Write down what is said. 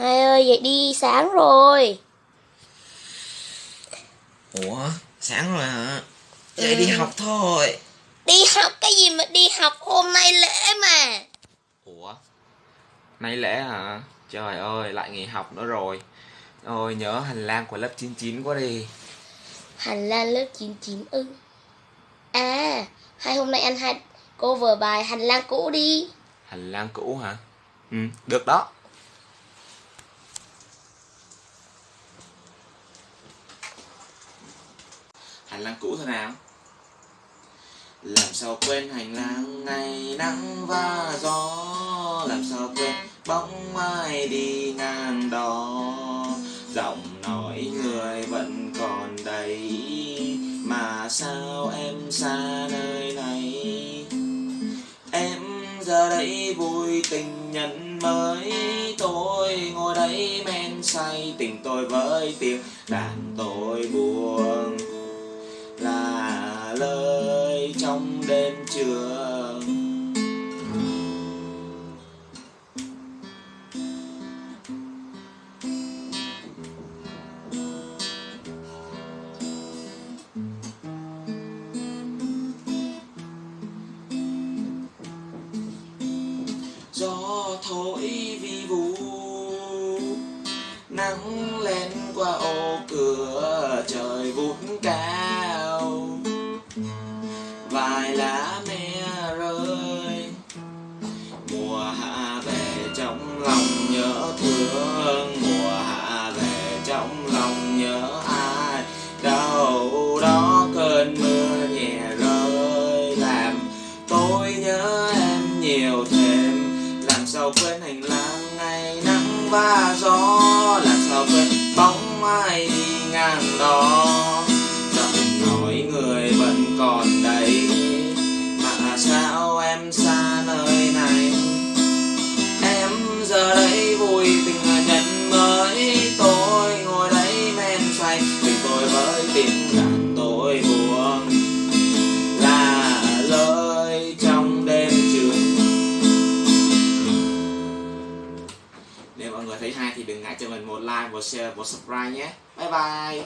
Hai ơi dậy đi sáng rồi. Ủa sáng rồi hả? Vậy đi học thôi. Đi học cái gì mà đi học hôm nay lễ mà? Ủa Nay lễ hả? Trời ơi lại nghỉ học nữa rồi. Ôi nhớ hành lang của lớp 99 quá đi. Hành lang lớp 99 ư À Hai hôm nay anh hai cô vừa bài hành lang cũ đi. Hành lang cũ hả? Ừ được đó Hành lang cũ thôi nào. Làm sao quên hành lang ngày nắng và gió? Làm sao quên bóng mai đi ngang đó? Giọng nói người vẫn còn đây Mà sao em xa nơi này? Em giờ đây vui tình nhân mới, Tôi ngồi đây men say, tình tôi với tiếng đàn tôi buồn trong đêm trường. Gió thổi vi vu nắng lên qua ô cửa trời. Làm sao quên hành lang ngày nắng và gió. Hãy cho mình một like một share một subscribe nhé. Bye bye.